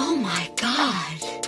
Oh my god.